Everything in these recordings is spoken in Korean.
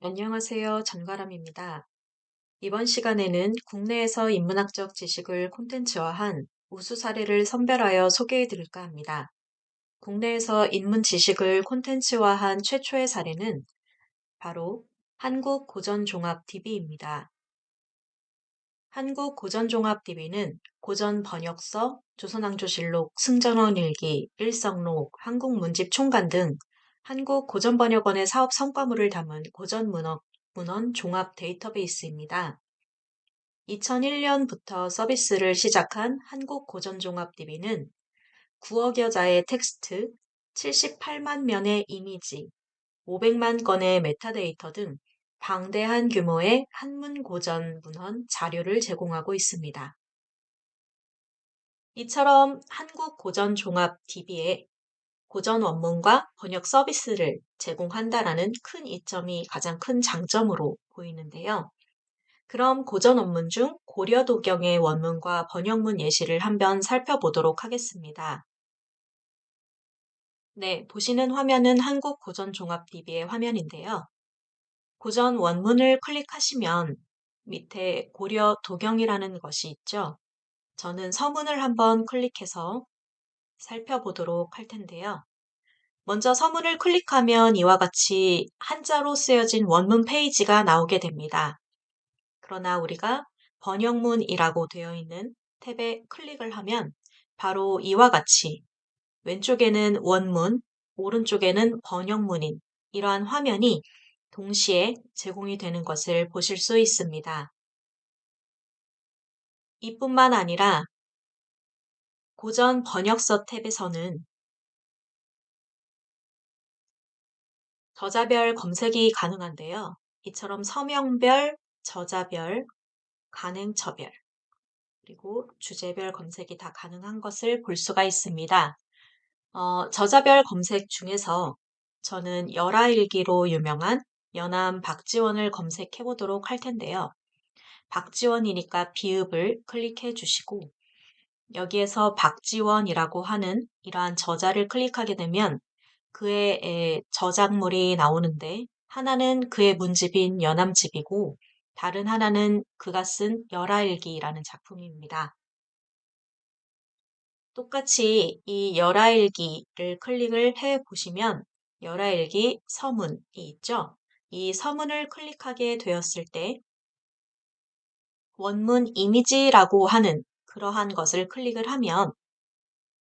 안녕하세요. 전가람입니다. 이번 시간에는 국내에서 인문학적 지식을 콘텐츠화한 우수 사례를 선별하여 소개해 드릴까 합니다. 국내에서 인문 지식을 콘텐츠화한 최초의 사례는 바로 한국 고전종합 DB입니다. 한국 고전종합 DB는 고전 번역서, 조선왕조실록, 승전원 일기, 일성록, 한국문집 총간 등 한국 고전번역원의 사업 성과물을 담은 고전문헌 문헌 종합 데이터베이스입니다. 2001년부터 서비스를 시작한 한국고전종합DB는 9억여 자의 텍스트, 78만 면의 이미지, 500만 건의 메타데이터 등 방대한 규모의 한문 고전 문헌 자료를 제공하고 있습니다. 이처럼 한국 고전 종합DB에 고전 원문과 번역 서비스를 제공한다라는 큰 이점이 가장 큰 장점으로 보이는데요. 그럼 고전 원문 중 고려 도경의 원문과 번역문 예시를 한번 살펴보도록 하겠습니다. 네, 보시는 화면은 한국 고전 종합DB의 화면인데요. 고전 원문을 클릭하시면 밑에 고려 도경이라는 것이 있죠. 저는 서문을 한번 클릭해서 살펴보도록 할 텐데요. 먼저 서문을 클릭하면 이와 같이 한자로 쓰여진 원문 페이지가 나오게 됩니다. 그러나 우리가 번역문이라고 되어 있는 탭에 클릭을 하면 바로 이와 같이 왼쪽에는 원문, 오른쪽에는 번역문인 이러한 화면이 동시에 제공이 되는 것을 보실 수 있습니다. 이뿐만 아니라 고전 번역서 탭에서는 저자별 검색이 가능한데요. 이처럼 서명별, 저자별, 간행처별, 그리고 주제별 검색이 다 가능한 것을 볼 수가 있습니다. 어, 저자별 검색 중에서 저는 열아일기로 유명한 연암 박지원을 검색해 보도록 할 텐데요. 박지원이니까 비읍을 클릭해 주시고 여기에서 박지원이라고 하는 이러한 저자를 클릭하게 되면 그의 저작물이 나오는데 하나는 그의 문집인 연암집이고 다른 하나는 그가 쓴 열아일기라는 작품입니다. 똑같이 이 열아일기를 클릭을 해 보시면 열아일기 서문이 있죠. 이 서문을 클릭하게 되었을 때 원문 이미지라고 하는 그러한 것을 클릭을 하면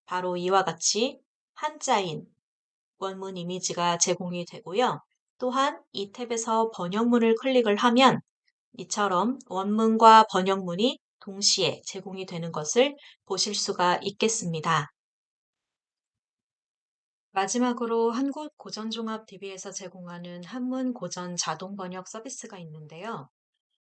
바로 이와 같이 한자인 원문 이미지가 제공이 되고요. 또한 이 탭에서 번역문을 클릭을 하면 이처럼 원문과 번역문이 동시에 제공이 되는 것을 보실 수가 있겠습니다. 마지막으로 한국 고전종합DB에서 제공하는 한문 고전 자동 번역 서비스가 있는데요.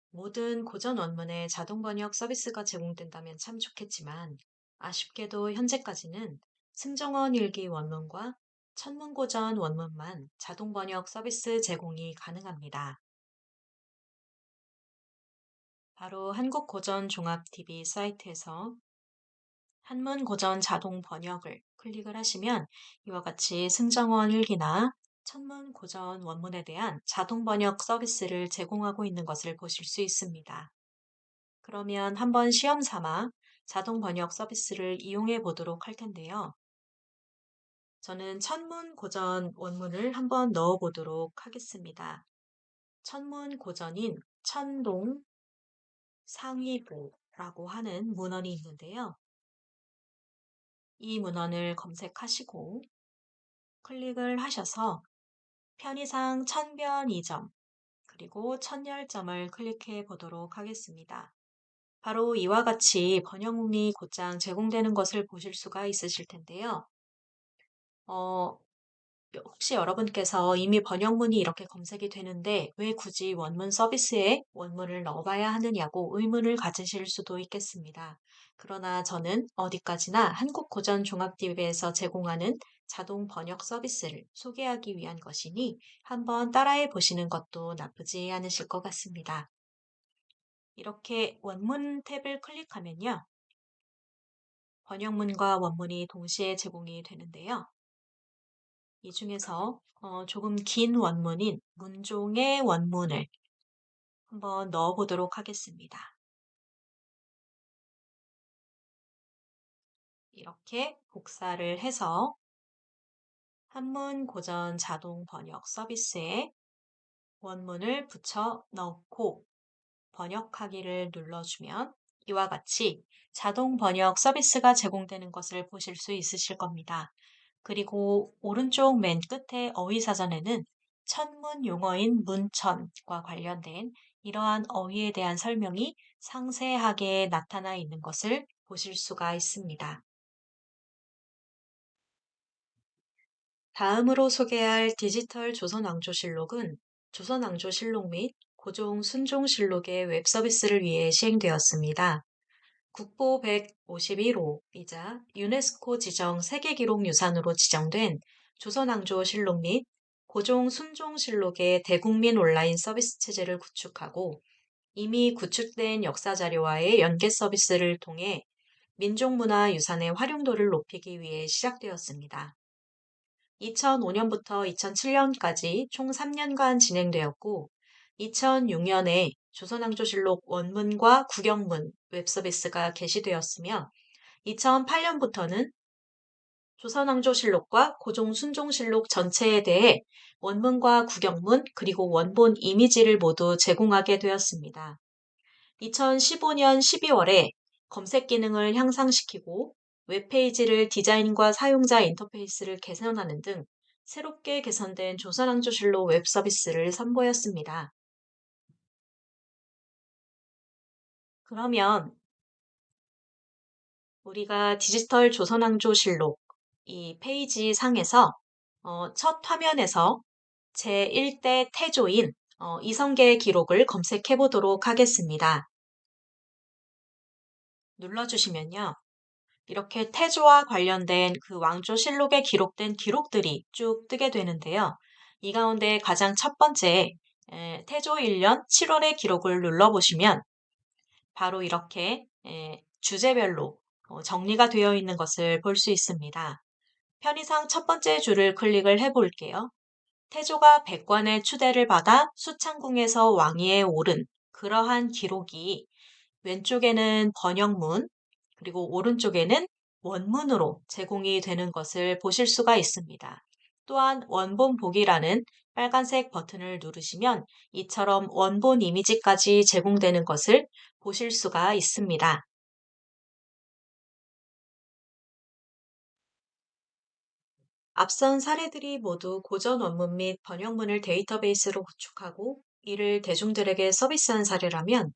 모든 고전 원문에 자동 번역 서비스가 제공된다면 참 좋겠지만 아쉽게도 현재까지는 승정원 일기 원문과 천문고전 원문만 자동 번역 서비스 제공이 가능합니다. 바로 한국고전종합DB 사이트에서 한문고전 자동 번역을 클릭을 하시면 이와 같이 승정원 일기나 천문 고전 원문에 대한 자동 번역 서비스를 제공하고 있는 것을 보실 수 있습니다. 그러면 한번 시험 삼아 자동 번역 서비스를 이용해 보도록 할 텐데요. 저는 천문 고전 원문을 한번 넣어 보도록 하겠습니다. 천문 고전인 천동 상위부라고 하는 문헌이 있는데요. 이 문헌을 검색하시고 클릭을 하셔서 편의상 천변 2점 그리고 천열점을 클릭해 보도록 하겠습니다. 바로 이와 같이 번역문이 곧장 제공되는 것을 보실 수가 있으실 텐데요. 어, 혹시 여러분께서 이미 번역문이 이렇게 검색이 되는데 왜 굳이 원문 서비스에 원문을 넣어봐야 하느냐고 의문을 가지실 수도 있겠습니다. 그러나 저는 어디까지나 한국고전종합DB에서 제공하는 자동 번역 서비스를 소개하기 위한 것이니 한번 따라해 보시는 것도 나쁘지 않으실 것 같습니다. 이렇게 원문 탭을 클릭하면요. 번역문과 원문이 동시에 제공이 되는데요. 이 중에서 어, 조금 긴 원문인 문종의 원문을 한번 넣어 보도록 하겠습니다. 이렇게 복사를 해서 한문 고전 자동 번역 서비스에 원문을 붙여 넣고 번역하기를 눌러주면 이와 같이 자동 번역 서비스가 제공되는 것을 보실 수 있으실 겁니다. 그리고 오른쪽 맨 끝에 어휘사전에는 천문 용어인 문천과 관련된 이러한 어휘에 대한 설명이 상세하게 나타나 있는 것을 보실 수가 있습니다. 다음으로 소개할 디지털 조선왕조실록은 조선왕조실록 및 고종 순종실록의 웹서비스를 위해 시행되었습니다. 국보 151호이자 유네스코 지정 세계기록유산으로 지정된 조선왕조실록 및 고종 순종실록의 대국민 온라인 서비스 체제를 구축하고 이미 구축된 역사자료와의 연계 서비스를 통해 민족문화 유산의 활용도를 높이기 위해 시작되었습니다. 2005년부터 2007년까지 총 3년간 진행되었고 2006년에 조선왕조실록 원문과 구경문 웹서비스가 개시되었으며 2008년부터는 조선왕조실록과 고종순종실록 전체에 대해 원문과 구경문 그리고 원본 이미지를 모두 제공하게 되었습니다. 2015년 12월에 검색 기능을 향상시키고 웹페이지를 디자인과 사용자 인터페이스를 개선하는 등 새롭게 개선된 조선왕조실록 웹 서비스를 선보였습니다. 그러면 우리가 디지털 조선왕조실록 이 페이지 상에서 어, 첫 화면에서 제1대 태조인 어, 이성계의 기록을 검색해 보도록 하겠습니다. 눌러주시면요. 이렇게 태조와 관련된 그 왕조실록에 기록된 기록들이 쭉 뜨게 되는데요. 이 가운데 가장 첫 번째 태조 1년 7월의 기록을 눌러보시면 바로 이렇게 주제별로 어, 정리가 되어 있는 것을 볼 수 있습니다. 편의상 첫 번째 줄을 클릭을 해볼게요. 태조가 백관의 추대를 받아 수창궁에서 왕위에 오른 그러한 기록이 왼쪽에는 번역문, 그리고 오른쪽에는 원문으로 제공이 되는 것을 보실 수가 있습니다. 또한 원본 보기라는 빨간색 버튼을 누르시면 이처럼 원본 이미지까지 제공되는 것을 보실 수가 있습니다. 앞선 사례들이 모두 고전 원문 및 번역문을 데이터베이스로 구축하고 이를 대중들에게 서비스한 사례라면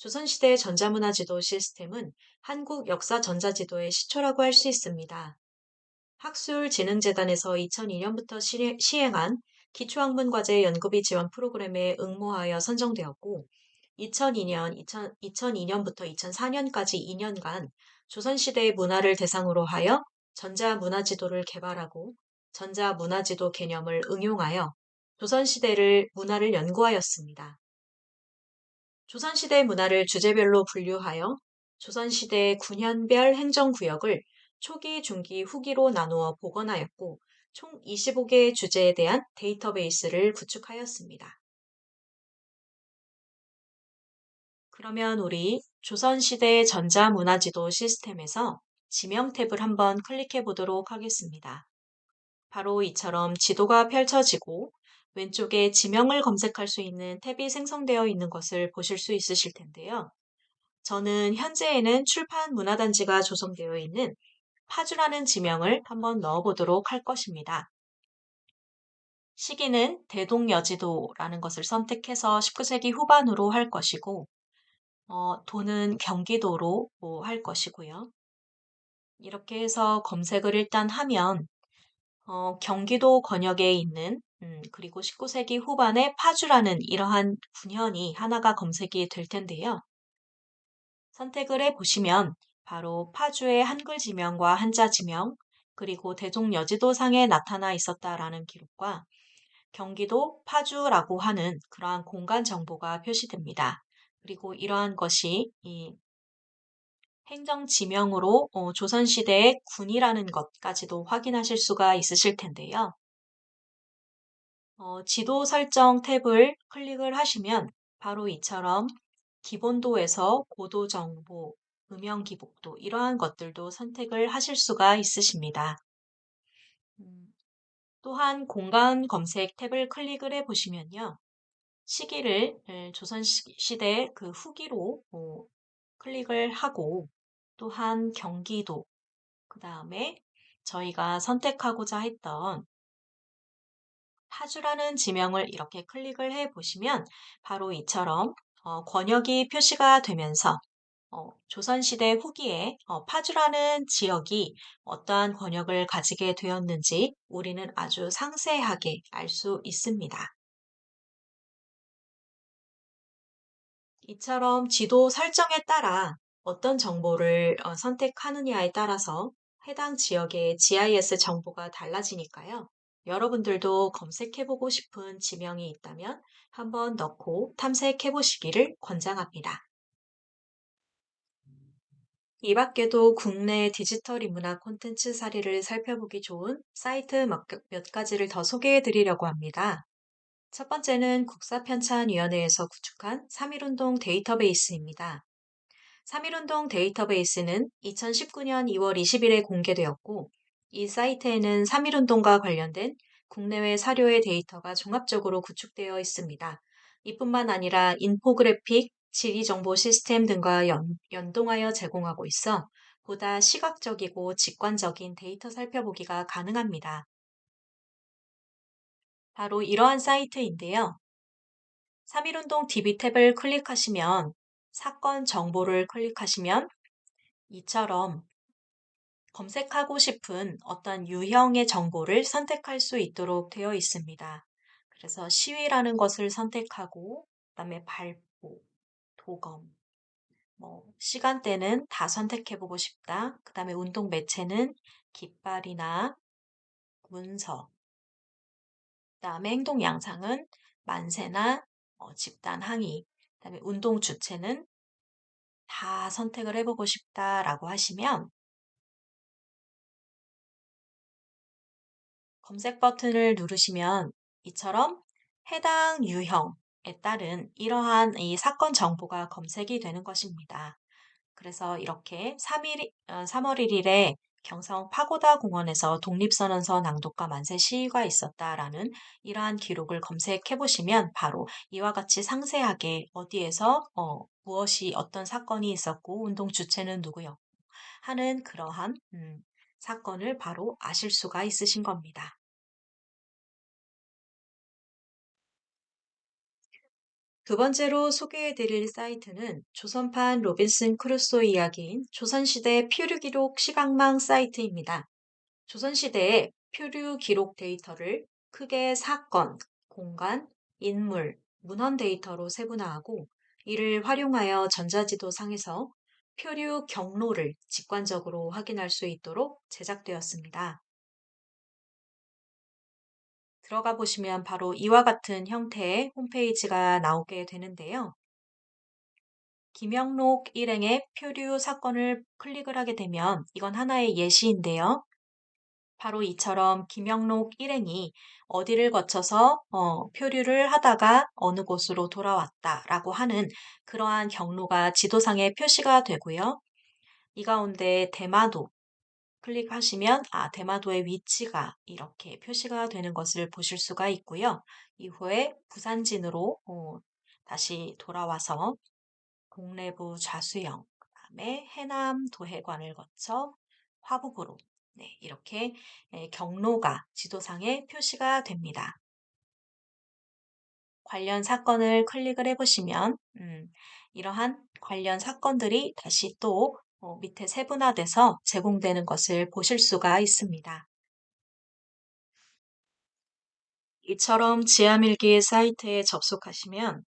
조선시대 전자문화 지도 시스템은 한국 역사 전자지도의 시초라고 할 수 있습니다. 학술진흥재단에서 2002년부터 시행한 기초학문과제 연구비 지원 프로그램에 응모하여 선정되었고 2002년, 2000, 2002년부터 2004년까지 2년간 조선시대의 문화를 대상으로 하여 전자문화지도를 개발하고 전자문화지도 개념을 응용하여 조선시대를 문화를 연구하였습니다. 조선시대 문화를 주제별로 분류하여 조선시대 군현별 행정구역을 초기, 중기, 후기로 나누어 복원하였고 총 25개의 주제에 대한 데이터베이스를 구축하였습니다. 그러면 우리 조선시대 전자문화지도 시스템에서 지명 탭을 한번 클릭해 보도록 하겠습니다. 바로 이처럼 지도가 펼쳐지고 왼쪽에 지명을 검색할 수 있는 탭이 생성되어 있는 것을 보실 수 있으실 텐데요. 저는 현재에는 출판 문화단지가 조성되어 있는 파주라는 지명을 한번 넣어보도록 할 것입니다. 시기는 대동여지도라는 것을 선택해서 19세기 후반으로 할 것이고 어, 도는 경기도로 할 것이고요. 이렇게 해서 검색을 일단 하면 어, 경기도 권역에 있는 음, 그리고 19세기 후반에 파주라는 이러한 분현이 하나가 검색이 될 텐데요. 선택을 해 보시면 바로 파주의 한글 지명과 한자 지명, 그리고 대종 여지도상에 나타나 있었다라는 기록과 경기도 파주라고 하는 그러한 공간 정보가 표시됩니다. 그리고 이러한 것이 이 행정 지명으로 어, 조선시대의 군이라는 것까지도 확인하실 수가 있으실 텐데요. 어, 지도 설정 탭을 클릭을 하시면 바로 이처럼 기본도에서 고도 정보, 음영 기복도 이러한 것들도 선택을 하실 수가 있으십니다. 음, 또한 공간 검색 탭을 클릭을 해 보시면요. 시기를 조선시대 그 후기로 어, 클릭을 하고 또한 경기도 그 다음에 저희가 선택하고자 했던 파주라는 지명을 이렇게 클릭을 해 보시면 바로 이처럼 어, 권역이 표시가 되면서 어, 조선시대 후기에 어, 파주라는 지역이 어떠한 권역을 가지게 되었는지 우리는 아주 상세하게 알 수 있습니다. 이처럼 지도 설정에 따라 어떤 정보를 어, 선택하느냐에 따라서 해당 지역의 GIS 정보가 달라지니까요. 여러분들도 검색해보고 싶은 지명이 있다면 한번 넣고 탐색해보시기를 권장합니다. 이 밖에도 국내 디지털 인문학 콘텐츠 사례를 살펴보기 좋은 사이트 몇, 몇 가지를 더 소개해 드리려고 합니다. 첫 번째는 국사편찬위원회에서 구축한 3.1운동 데이터베이스입니다. 3.1운동 데이터베이스는 2019년 2월 20일에 공개되었고, 이 사이트에는 3.1운동과 관련된 국내외 사료의 데이터가 종합적으로 구축되어 있습니다. 이뿐만 아니라 인포그래픽, 지리정보 시스템 등과 연, 연동하여 제공하고 있어 보다 시각적이고 직관적인 데이터 살펴보기가 가능합니다. 바로 이러한 사이트인데요. 3.1운동 DB 탭을 클릭하시면 사건 정보를 클릭하시면 이처럼 검색하고 싶은 어떤 유형의 정보를 선택할 수 있도록 되어 있습니다. 그래서 시위라는 것을 선택하고 그다음에 발포, 도검, 뭐 시간대는 다 선택해 보고 싶다. 그 다음에 운동 매체는 깃발이나 문서, 그다음에 행동 양상은 만세나 어, 집단 항의, 그다음에 운동 주체는 다 선택을 해보고 싶다라고 하시면 검색 버튼을 누르시면 이처럼 해당 유형에 따른 이러한 이 사건 정보가 검색이 되는 것입니다. 그래서 이렇게 3일, 3월 1일에 경성 파고다 공원에서 독립선언서 낭독과 만세 시위가 있었다라는 이러한 기록을 검색해 보시면 바로 이와 같이 상세하게 어디에서 어, 무엇이 어떤 사건이 있었고 운동 주체는 누구였고 하는 그러한 음, 사건을 바로 아실 수가 있으신 겁니다. 두 번째로 소개해 드릴 사이트는 조선판 로빈슨 크루소 이야기인 조선시대 표류 기록 시각망 사이트입니다. 조선시대의 표류 기록 데이터를 크게 사건, 공간, 인물, 문헌 데이터로 세분화하고 이를 활용하여 전자지도 상에서 표류 경로를 직관적으로 확인할 수 있도록 제작되었습니다. 들어가 보시면 바로 이와 같은 형태의 홈페이지가 나오게 되는데요. 김영록 일행의 표류 사건을 클릭을 하게 되면 이건 하나의 예시인데요. 바로 이처럼 김영록 일행이 어디를 거쳐서 어, 표류를 하다가 어느 곳으로 돌아왔다라고 하는 그러한 경로가 지도상에 표시가 되고요. 이 가운데 대마도, 클릭하시면 아, 대마도의 위치가 이렇게 표시가 되는 것을 보실 수가 있고요. 이후에 부산진으로 어, 다시 돌아와서 동래부 좌수영, 그 다음에 해남 도해관을 거쳐 화북으로 네, 이렇게 예, 경로가 지도상에 표시가 됩니다. 관련 사건을 클릭을 해보시면 음, 이러한 관련 사건들이 다시 또 어, 밑에 세분화돼서 제공되는 것을 보실 수가 있습니다. 이처럼 지하밀기 사이트에 접속하시면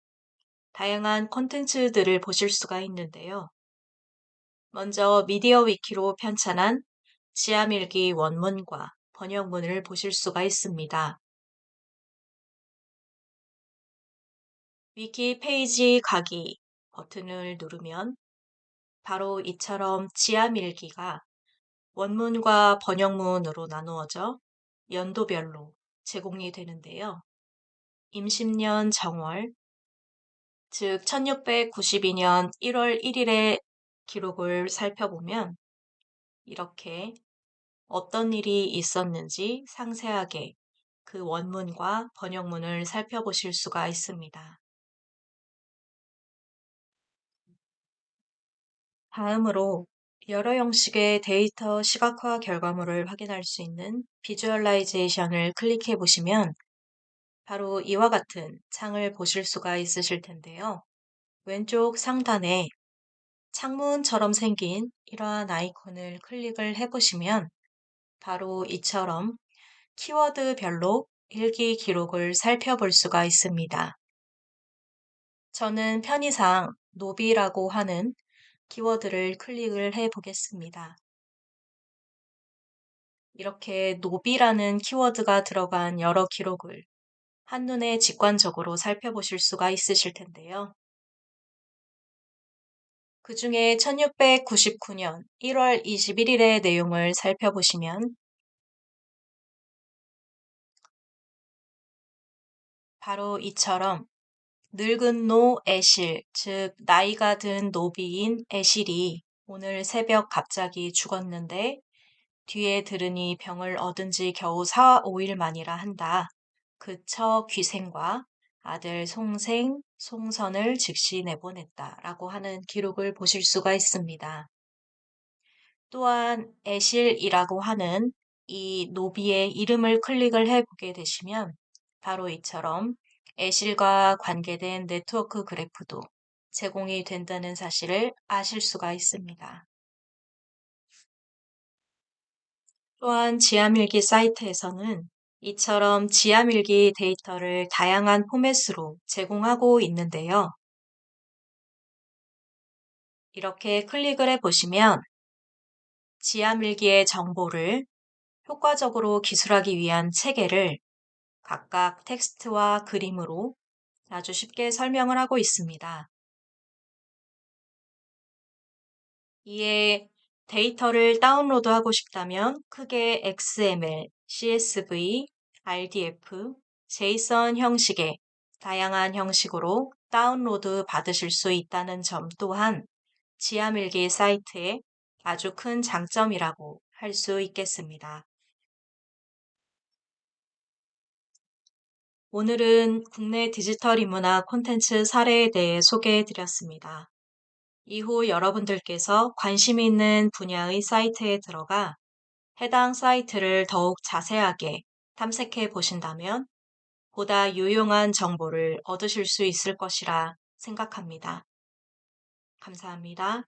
다양한 콘텐츠들을 보실 수가 있는데요. 먼저 미디어 위키로 편찬한 지하밀기 원문과 번역문을 보실 수가 있습니다. 위키 페이지 가기 버튼을 누르면 바로 이처럼 지하밀기가 원문과 번역문으로 나누어져 연도별로 제공이 되는데요. 임신년 정월, 즉 1692년 1월 1일의 기록을 살펴보면 이렇게 어떤 일이 있었는지 상세하게 그 원문과 번역문을 살펴보실 수가 있습니다. 다음으로 여러 형식의 데이터 시각화 결과물을 확인할 수 있는 비주얼라이제이션을 클릭해 보시면 바로 이와 같은 창을 보실 수가 있으실 텐데요. 왼쪽 상단에 창문처럼 생긴 이러한 아이콘을 클릭을 해보시면 바로 이처럼 키워드별로 일기 기록을 살펴볼 수가 있습니다. 저는 편의상 노비라고 하는 키워드를 클릭을 해 보겠습니다. 이렇게 노비라는 키워드가 들어간 여러 기록을 한눈에 직관적으로 살펴보실 수가 있으실 텐데요. 그 중에 1699년 1월 21일의 내용을 살펴보시면 바로 이처럼 늙은 노 애실, 즉 나이가 든 노비인 애실이 오늘 새벽 갑자기 죽었는데 뒤에 들으니 병을 얻은 지 겨우 4, 5일 만이라 한다. 그처 귀생과 아들 송생, 송선을 즉시 내보냈다. 라고 하는 기록을 보실 수가 있습니다. 또한 애실이라고 하는 이 노비의 이름을 클릭을 해보게 되시면 바로 이처럼 애실과 관계된 네트워크 그래프도 제공이 된다는 사실을 아실 수가 있습니다. 또한 지하밀기 사이트에서는 이처럼 지하밀기 데이터를 다양한 포맷으로 제공하고 있는데요. 이렇게 클릭을 해보시면 지하밀기의 정보를 효과적으로 기술하기 위한 체계를 각각 텍스트와 그림으로 아주 쉽게 설명을 하고 있습니다. 이에 데이터를 다운로드하고 싶다면 크게 XML, CSV, RDF, JSON 형식의 다양한 형식으로 다운로드 받으실 수 있다는 점 또한 지하밀기 사이트의 아주 큰 장점이라고 할 수 있겠습니다. 오늘은 국내 디지털 인문학 콘텐츠 사례에 대해 소개해 드렸습니다. 이후 여러분들께서 관심 있는 분야의 사이트에 들어가 해당 사이트를 더욱 자세하게 탐색해 보신다면 보다 유용한 정보를 얻으실 수 있을 것이라 생각합니다. 감사합니다.